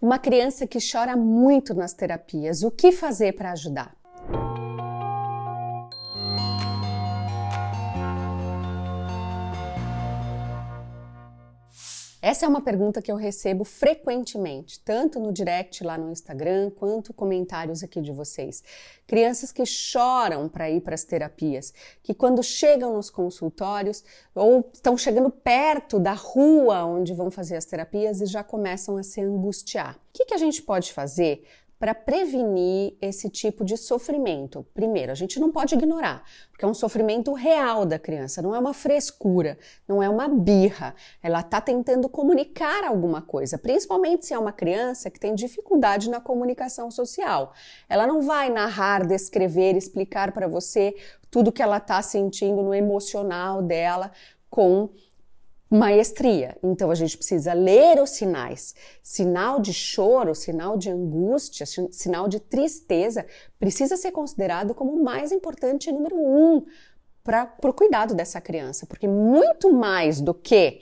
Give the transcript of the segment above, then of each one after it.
Uma criança que chora muito nas terapias, o que fazer para ajudar? Essa é uma pergunta que eu recebo frequentemente, tanto no direct lá no Instagram, quanto comentários aqui de vocês. Crianças que choram para ir para as terapias, que quando chegam nos consultórios ou estão chegando perto da rua onde vão fazer as terapias e já começam a se angustiar. O que, que a gente pode fazer para prevenir esse tipo de sofrimento. Primeiro, a gente não pode ignorar, porque é um sofrimento real da criança, não é uma frescura, não é uma birra. Ela está tentando comunicar alguma coisa, principalmente se é uma criança que tem dificuldade na comunicação social. Ela não vai narrar, descrever, explicar para você tudo que ela está sentindo no emocional dela com maestria. Então a gente precisa ler os sinais. Sinal de choro, sinal de angústia, sinal de tristeza precisa ser considerado como o mais importante número um para o cuidado dessa criança, porque muito mais do que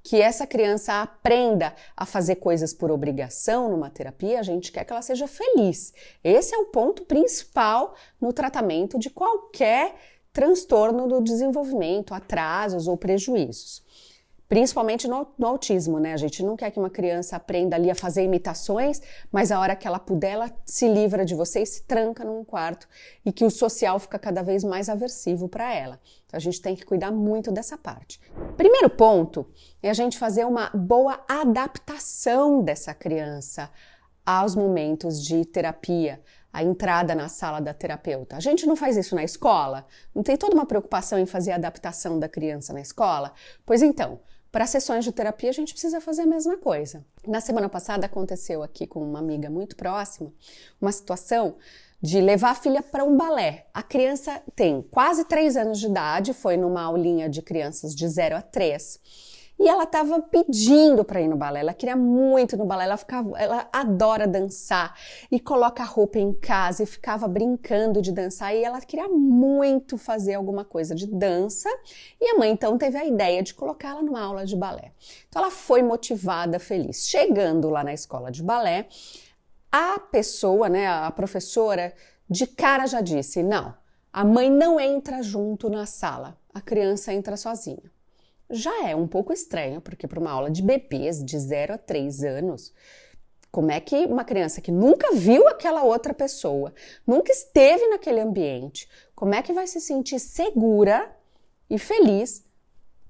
que essa criança aprenda a fazer coisas por obrigação numa terapia, a gente quer que ela seja feliz. Esse é o ponto principal no tratamento de qualquer transtorno do desenvolvimento, atrasos ou prejuízos principalmente no, no, autismo, né? A gente não quer que uma criança aprenda ali a fazer imitações, mas a hora que ela puder, ela se livra de você e se tranca num quarto e que o social fica cada vez mais aversivo para ela. Então a gente tem que cuidar muito dessa parte. Primeiro ponto é a gente fazer uma boa adaptação dessa criança aos momentos de terapia, a entrada na sala da terapeuta. A gente não faz isso na escola? Não tem toda uma preocupação em fazer a adaptação da criança na escola? Pois então, para sessões de terapia, a gente precisa fazer a mesma coisa. Na semana passada aconteceu aqui com uma amiga muito próxima uma situação de levar a filha para um balé. A criança tem quase 3 anos de idade, foi numa aulinha de crianças de 0 a 3 e ela estava pedindo para ir no balé, ela queria muito no balé, ela, ficava, ela adora dançar e coloca a roupa em casa e ficava brincando de dançar. E ela queria muito fazer alguma coisa de dança. E a mãe então teve a ideia de colocá-la numa aula de balé. Então ela foi motivada, feliz. Chegando lá na escola de balé, a pessoa, né, a professora, de cara já disse: não, a mãe não entra junto na sala, a criança entra sozinha já é um pouco estranho, porque para uma aula de bebês de 0 a 3 anos, como é que uma criança que nunca viu aquela outra pessoa, nunca esteve naquele ambiente, como é que vai se sentir segura e feliz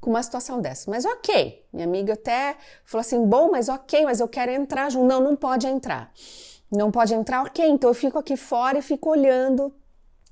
com uma situação dessa? Mas ok, minha amiga até falou assim: bom, mas ok, mas eu quero entrar junto. Não, não pode entrar. Não pode entrar, ok, então eu fico aqui fora e fico olhando,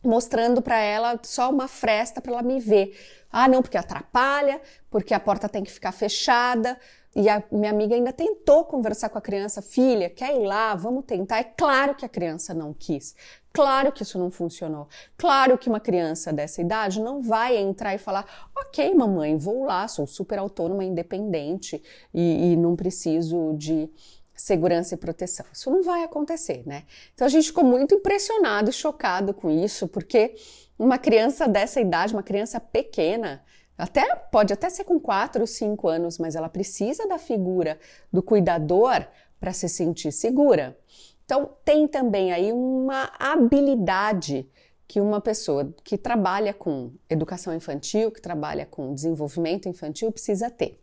mostrando para ela só uma fresta para ela me ver. Ah, não, porque atrapalha, porque a porta tem que ficar fechada. E a minha amiga ainda tentou conversar com a criança, filha, quer ir lá, vamos tentar. É claro que a criança não quis. Claro que isso não funcionou. Claro que uma criança dessa idade não vai entrar e falar: ok, mamãe, vou lá, sou super autônoma, independente e, e não preciso de segurança e proteção. Isso não vai acontecer, né? Então a gente ficou muito impressionado e chocado com isso, porque uma criança dessa idade, uma criança pequena, até pode até ser com 4 ou 5 anos, mas ela precisa da figura do cuidador para se sentir segura. Então, tem também aí uma habilidade que uma pessoa que trabalha com educação infantil, que trabalha com desenvolvimento infantil, precisa ter.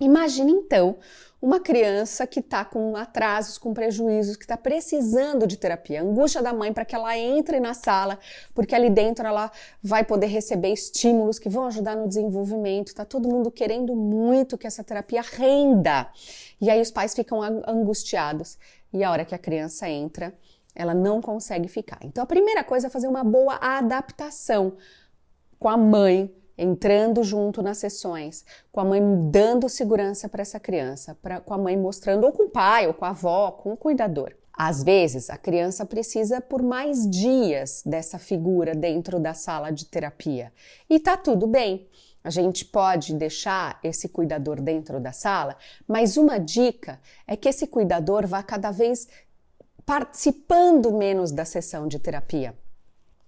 Imagine então uma criança que está com atrasos, com prejuízos, que está precisando de terapia, angústia da mãe para que ela entre na sala, porque ali dentro ela vai poder receber estímulos que vão ajudar no desenvolvimento. Está todo mundo querendo muito que essa terapia renda. E aí os pais ficam angustiados. E a hora que a criança entra, ela não consegue ficar. Então a primeira coisa é fazer uma boa adaptação com a mãe, entrando junto nas sessões, com a mãe dando segurança para essa criança, pra, com a mãe mostrando, ou com o pai, ou com a avó, com o cuidador. Às vezes, a criança precisa por mais dias dessa figura dentro da sala de terapia. E tá tudo bem. A gente pode deixar esse cuidador dentro da sala, mas uma dica é que esse cuidador vá cada vez participando menos da sessão de terapia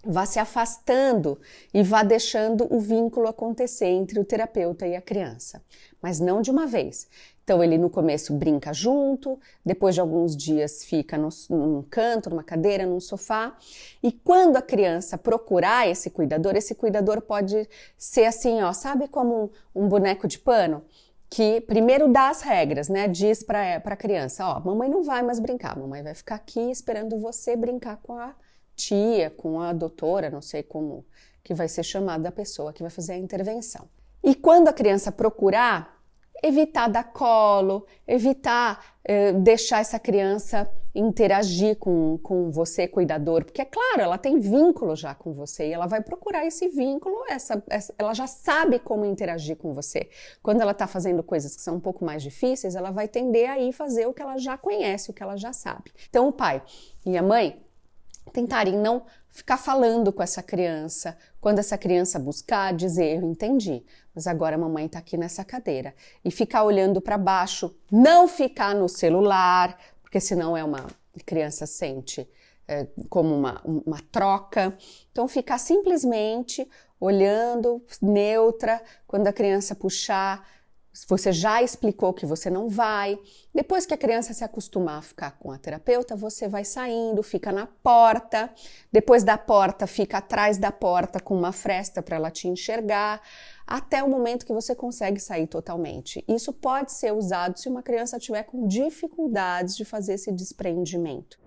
vá se afastando e vá deixando o vínculo acontecer entre o terapeuta e a criança, mas não de uma vez. Então ele no começo brinca junto, depois de alguns dias fica no, num canto, numa cadeira, num sofá. E quando a criança procurar esse cuidador, esse cuidador pode ser assim, ó, sabe como um, um boneco de pano? Que primeiro dá as regras, né? Diz para a criança, ó, mamãe não vai mais brincar, mamãe vai ficar aqui esperando você brincar com a tia, com a doutora, não sei como que vai ser chamada a pessoa que vai fazer a intervenção. E quando a criança procurar, evitar dar colo, evitar eh, deixar essa criança interagir com, com você, cuidador, porque é claro, ela tem vínculo já com você e ela vai procurar esse vínculo, essa, essa ela já sabe como interagir com você. Quando ela está fazendo coisas que são um pouco mais difíceis, ela vai tender a ir fazer o que ela já conhece, o que ela já sabe. Então, o pai e a mãe tentarem não ficar falando com essa criança. Quando essa criança buscar, dizer: Eu entendi, mas agora a mamãe está aqui nessa cadeira. E ficar olhando para baixo, não ficar no celular, porque senão é uma criança sente é, como uma, uma troca. Então, ficar simplesmente olhando, neutra, quando a criança puxar você já explicou que você não vai. Depois que a criança se acostumar a ficar com a terapeuta, você vai saindo, fica na porta. Depois da porta, fica atrás da porta com uma fresta para ela te enxergar, até o momento que você consegue sair totalmente. Isso pode ser usado se uma criança tiver com dificuldades de fazer esse desprendimento.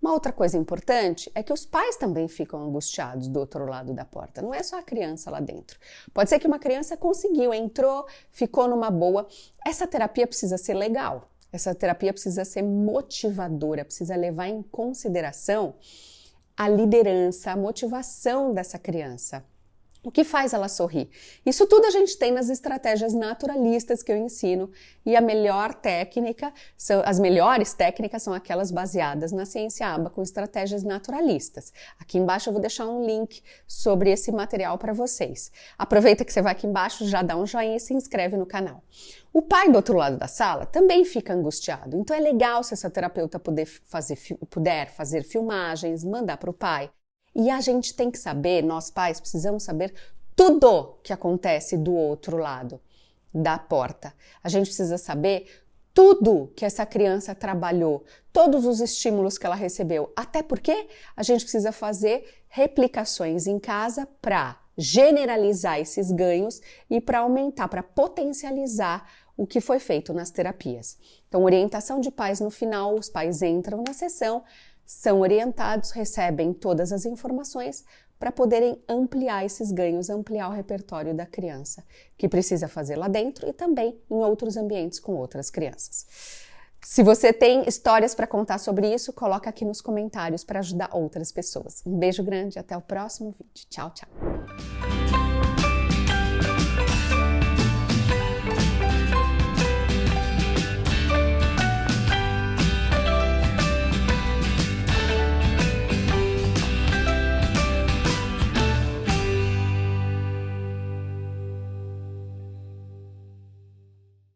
Uma outra coisa importante é que os pais também ficam angustiados do outro lado da porta, não é só a criança lá dentro. Pode ser que uma criança conseguiu, entrou, ficou numa boa. Essa terapia precisa ser legal, essa terapia precisa ser motivadora, precisa levar em consideração a liderança, a motivação dessa criança. O que faz ela sorrir? Isso tudo a gente tem nas estratégias naturalistas que eu ensino e a melhor técnica, são, as melhores técnicas são aquelas baseadas na ciência aba com estratégias naturalistas. Aqui embaixo eu vou deixar um link sobre esse material para vocês. Aproveita que você vai aqui embaixo, já dá um joinha e se inscreve no canal. O pai do outro lado da sala também fica angustiado, então é legal se essa terapeuta puder fazer, puder fazer filmagens, mandar para o pai e a gente tem que saber, nós pais precisamos saber tudo que acontece do outro lado da porta. A gente precisa saber tudo que essa criança trabalhou, todos os estímulos que ela recebeu. Até porque a gente precisa fazer replicações em casa para generalizar esses ganhos e para aumentar, para potencializar o que foi feito nas terapias. Então, orientação de pais no final, os pais entram na sessão, são orientados, recebem todas as informações para poderem ampliar esses ganhos, ampliar o repertório da criança, que precisa fazer lá dentro e também em outros ambientes com outras crianças. Se você tem histórias para contar sobre isso, coloca aqui nos comentários para ajudar outras pessoas. Um beijo grande, até o próximo vídeo. Tchau, tchau.